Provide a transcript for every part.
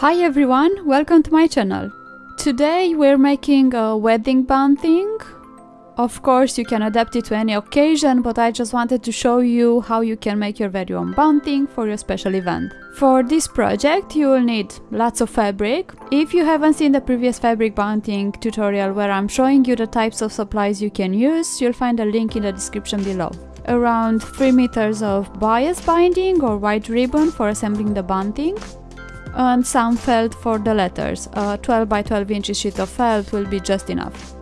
Hi everyone, welcome to my channel. Today we're making a wedding bunting. Of course you can adapt it to any occasion, but I just wanted to show you how you can make your very own bunting for your special event. For this project you will need lots of fabric. If you haven't seen the previous fabric bunting tutorial where I'm showing you the types of supplies you can use, you'll find a link in the description below. Around 3 meters of bias binding or white ribbon for assembling the bunting, and some felt for the letters. A 12 by 12 inches sheet of felt will be just enough.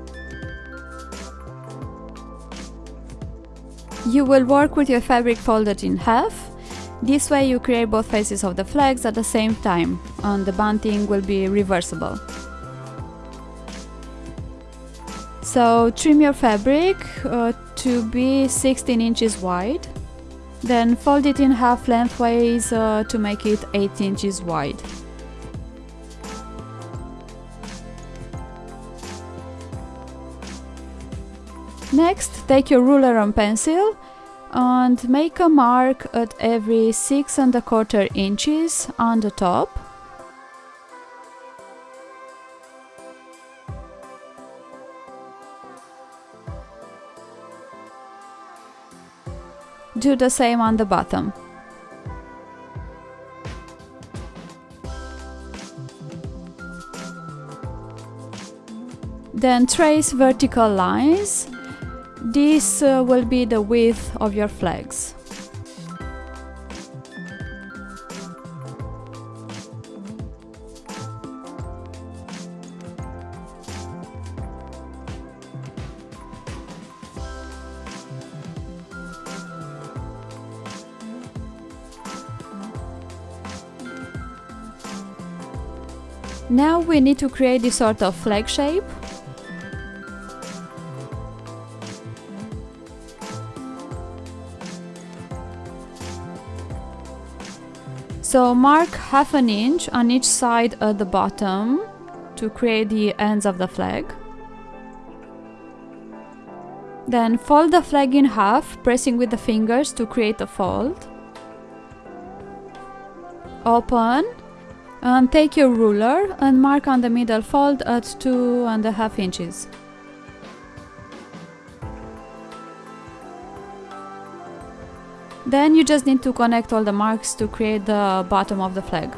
You will work with your fabric folded in half. This way you create both faces of the flags at the same time and the bunting will be reversible. So trim your fabric uh, to be 16 inches wide then fold it in half lengthways uh, to make it 8 inches wide. Next, take your ruler and pencil and make a mark at every 6 and a quarter inches on the top Do the same on the bottom. Then trace vertical lines. This uh, will be the width of your flags. Now we need to create this sort of flag shape. So mark half an inch on each side at the bottom to create the ends of the flag. Then fold the flag in half, pressing with the fingers to create a fold. Open and take your ruler and mark on the middle fold at two and a half inches. Then you just need to connect all the marks to create the bottom of the flag.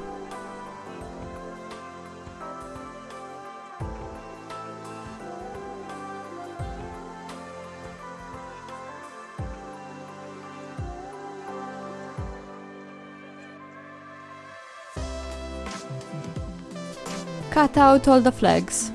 Cut out all the flags.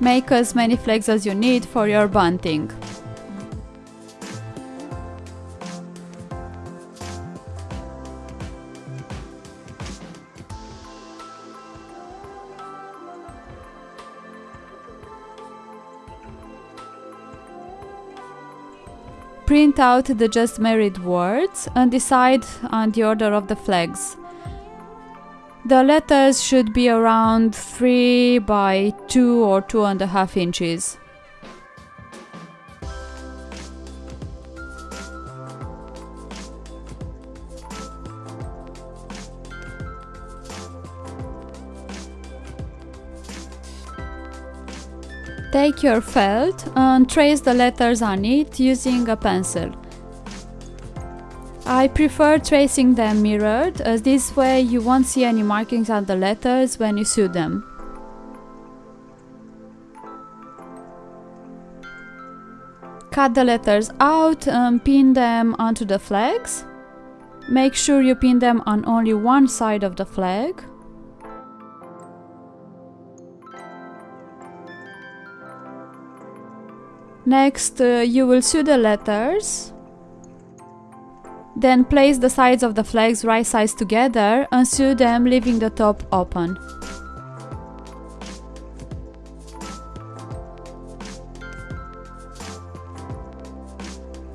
Make as many flags as you need for your bunting. Print out the just married words and decide on the order of the flags. The letters should be around 3 by 2 or 2 and a half inches. Take your felt and trace the letters on it using a pencil. I prefer tracing them mirrored, as this way you won't see any markings on the letters when you sew them. Cut the letters out and pin them onto the flags. Make sure you pin them on only one side of the flag. Next, uh, you will sew the letters then place the sides of the flags right sides together and sew them leaving the top open.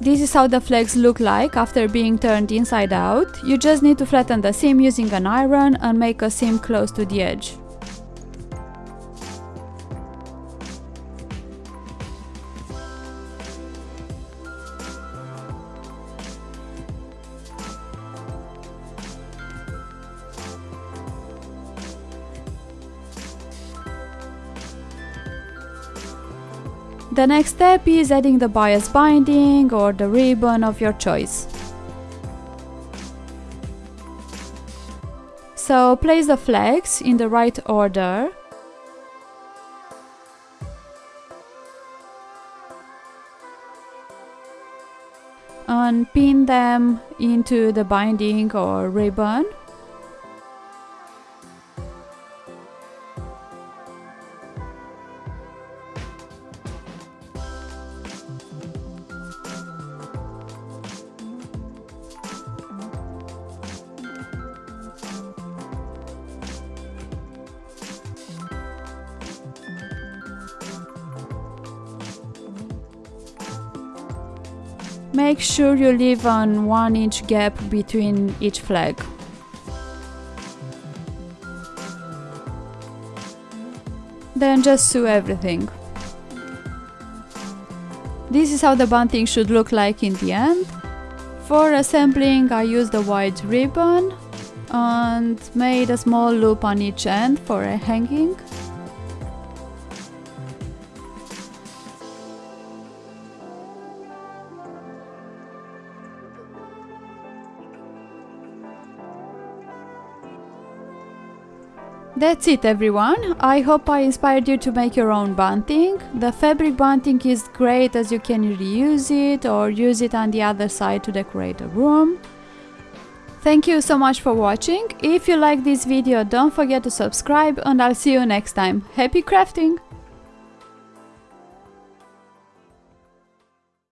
This is how the flags look like after being turned inside out. You just need to flatten the seam using an iron and make a seam close to the edge. The next step is adding the bias binding or the ribbon of your choice. So place the flags in the right order. And pin them into the binding or ribbon. Make sure you leave an 1 inch gap between each flag. Then just sew everything. This is how the bunting should look like in the end. For assembling I used a white ribbon and made a small loop on each end for a hanging. That's it everyone, I hope I inspired you to make your own bunting. The fabric bunting is great as you can reuse it or use it on the other side to decorate a room. Thank you so much for watching, if you like this video don't forget to subscribe and I'll see you next time. Happy crafting!